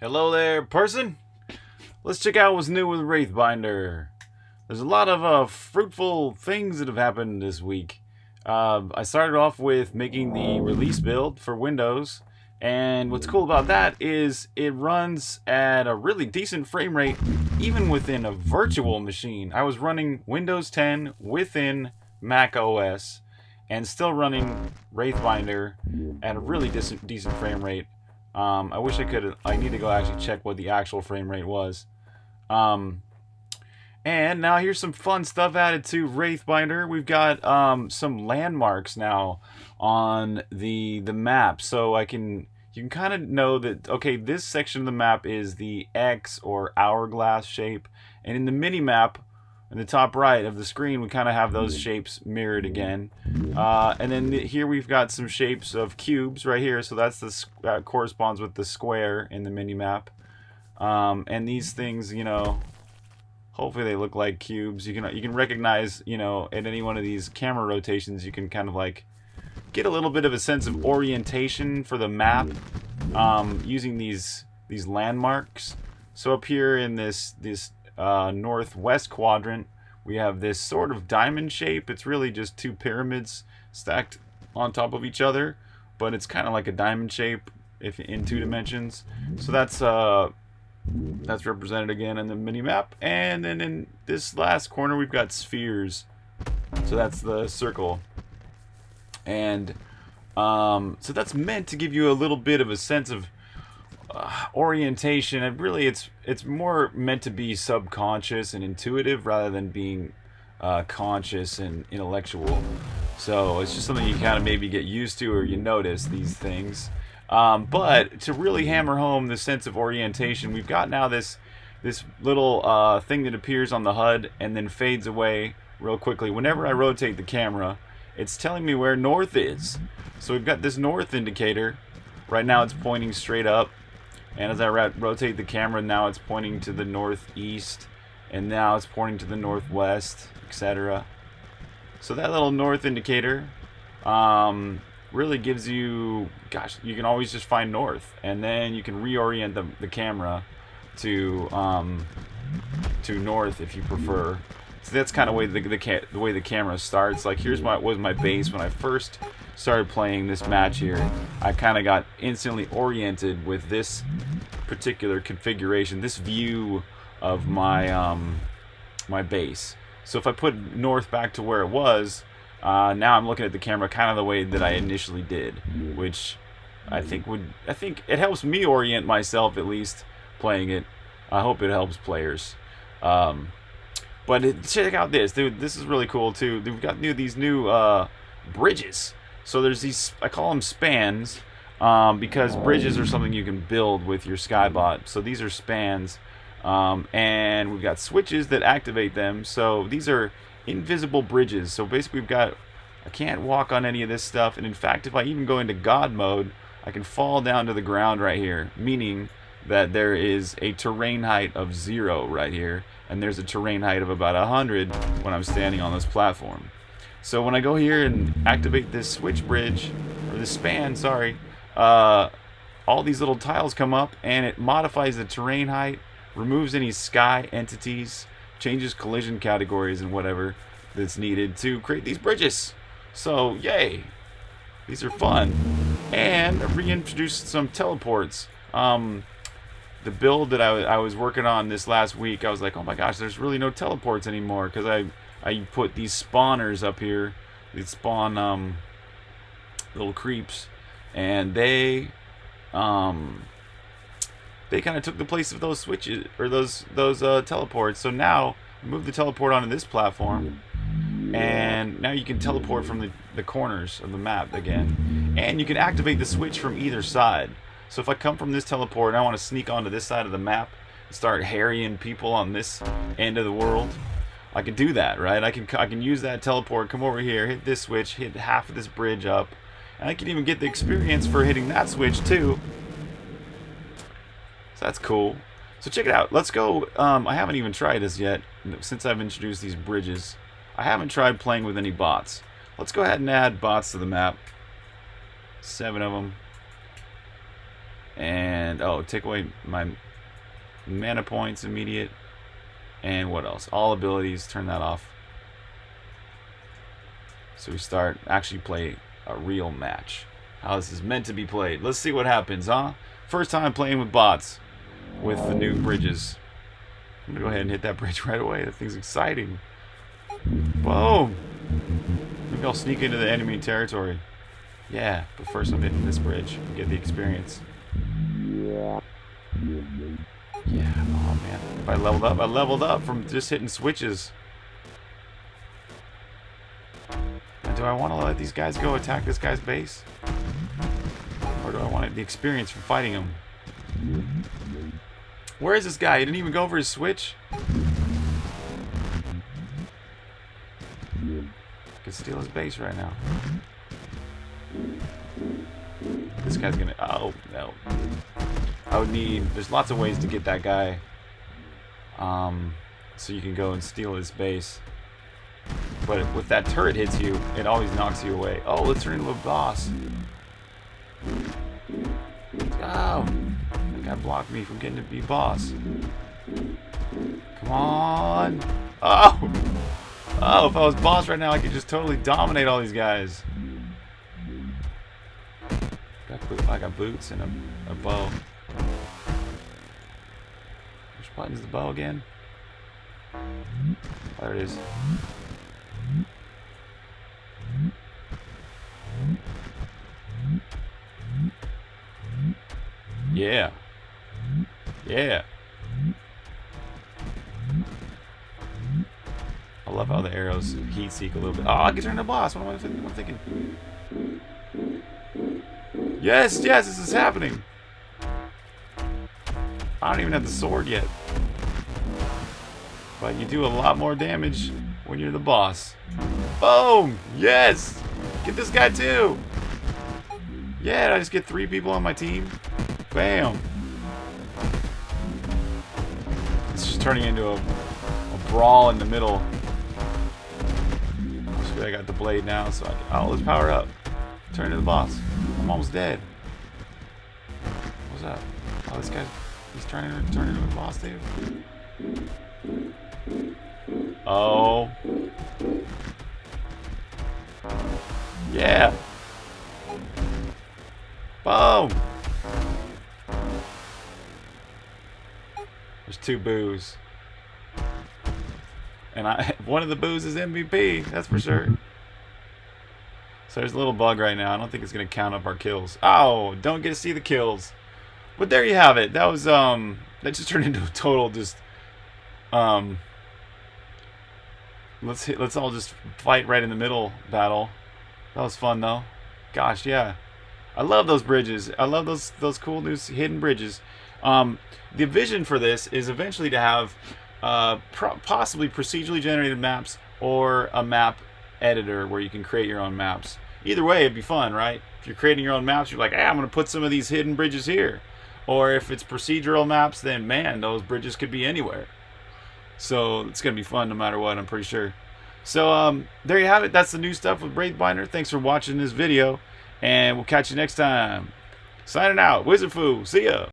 Hello there, person. Let's check out what's new with Wraithbinder. There's a lot of uh, fruitful things that have happened this week. Uh, I started off with making the release build for Windows, and what's cool about that is it runs at a really decent frame rate, even within a virtual machine. I was running Windows 10 within Mac OS, and still running Wraithbinder at a really decent, decent frame rate. Um, I wish I could. I need to go actually check what the actual frame rate was. Um, and now here's some fun stuff added to Wraithbinder. We've got um, some landmarks now on the the map, so I can you can kind of know that okay, this section of the map is the X or hourglass shape, and in the mini map in the top right of the screen, we kind of have those shapes mirrored again. Uh, and then here we've got some shapes of cubes right here. So that's the that corresponds with the square in the mini map. Um, and these things, you know, hopefully they look like cubes. You can you can recognize, you know, at any one of these camera rotations, you can kind of like get a little bit of a sense of orientation for the map um, using these these landmarks. So up here in this this uh, northwest quadrant, we have this sort of diamond shape. It's really just two pyramids stacked on top of each other, but it's kind of like a diamond shape if in two dimensions. So that's uh, that's represented again in the mini map. And then in this last corner, we've got spheres. So that's the circle. And um, so that's meant to give you a little bit of a sense of uh, orientation and really it's it's more meant to be subconscious and intuitive rather than being uh, conscious and intellectual. So it's just something you kind of maybe get used to or you notice these things. Um, but to really hammer home the sense of orientation we've got now this this little uh, thing that appears on the HUD and then fades away real quickly. Whenever I rotate the camera it's telling me where north is. So we've got this north indicator. Right now it's pointing straight up and as I rotate the camera, now it's pointing to the northeast, and now it's pointing to the northwest, etc. So that little north indicator um, really gives you, gosh, you can always just find north, and then you can reorient the, the camera to um, to north if you prefer. So that's kind of way the, the, the way the camera starts. Like here's my was my base when I first started playing this match here. I kind of got instantly oriented with this particular configuration, this view of my um, my base. So if I put north back to where it was, uh, now I'm looking at the camera kind of the way that I initially did, which I think would I think it helps me orient myself at least playing it. I hope it helps players. Um, but it, check out this, dude. This is really cool too. We've got new these new uh, bridges. So there's these I call them spans um, because bridges are something you can build with your Skybot. So these are spans, um, and we've got switches that activate them. So these are invisible bridges. So basically, we've got I can't walk on any of this stuff, and in fact, if I even go into God mode, I can fall down to the ground right here, meaning that there is a terrain height of zero right here and there's a terrain height of about 100 when I'm standing on this platform. So when I go here and activate this switch bridge, or this span, sorry, uh, all these little tiles come up and it modifies the terrain height, removes any sky entities, changes collision categories and whatever that's needed to create these bridges. So, yay! These are fun. And I reintroduced some teleports. Um, the build that I, I was working on this last week, I was like, oh my gosh, there's really no teleports anymore because I I put these spawners up here. They spawn um, little creeps, and they um, they kind of took the place of those switches or those those uh, teleports. So now move the teleport onto this platform, and now you can teleport from the, the corners of the map again, and you can activate the switch from either side. So if I come from this teleport and I want to sneak onto this side of the map and start harrying people on this end of the world, I can do that, right? I can I can use that teleport, come over here, hit this switch, hit half of this bridge up, and I can even get the experience for hitting that switch too. So that's cool. So check it out. Let's go. Um, I haven't even tried this yet since I've introduced these bridges. I haven't tried playing with any bots. Let's go ahead and add bots to the map. Seven of them. And, oh, take away my mana points immediate. And what else? All abilities, turn that off. So we start, actually play a real match. How this is meant to be played. Let's see what happens, huh? First time playing with bots. With the new bridges. I'm gonna go ahead and hit that bridge right away. That thing's exciting. Boom! Maybe I'll sneak into the enemy territory. Yeah, but first I'm hitting this bridge and get the experience. Yeah, oh man. If I leveled up, I leveled up from just hitting switches. Now, do I want to let these guys go attack this guy's base? Or do I want the experience from fighting him? Where is this guy? He didn't even go over his switch? Could steal his base right now. This guy's gonna... Oh, no. I would need... There's lots of ways to get that guy. Um, so you can go and steal his base. But if that turret hits you, it always knocks you away. Oh, let's turn into a boss. Oh! That guy blocked me from getting to be boss. Come on! Oh! Oh, if I was boss right now, I could just totally dominate all these guys. I got boots and a, a bow. Which button's the bow again? There it is. Yeah. Yeah. I love how the arrows heat seek a little bit. Oh, I can turn the boss. What am I thinking? Yes, yes, this is happening. I don't even have the sword yet. But you do a lot more damage when you're the boss. Boom! Yes! Get this guy too! Yeah, I just get three people on my team? Bam! It's just turning into a, a brawl in the middle. I got the blade now, so I can... Oh, let's power up. Turn to the boss. I'm almost dead. What's up? Oh, this guy... He's turning, turning into a boss, dude. Oh. Yeah. Boom. There's two boos. And I one of the boos is MVP, that's for sure. There's a little bug right now. I don't think it's going to count up our kills. Oh, don't get to see the kills. But there you have it. That was, um, that just turned into a total just, um, let's hit, let's all just fight right in the middle battle. That was fun though. Gosh, yeah. I love those bridges. I love those those cool new hidden bridges. Um, the vision for this is eventually to have uh, possibly procedurally generated maps or a map editor where you can create your own maps. Either way, it'd be fun, right? If you're creating your own maps, you're like, hey, I'm going to put some of these hidden bridges here. Or if it's procedural maps, then man, those bridges could be anywhere. So it's going to be fun no matter what, I'm pretty sure. So um, there you have it. That's the new stuff with Wraithbinder. Thanks for watching this video. And we'll catch you next time. Signing out. Wizard Foo. See ya.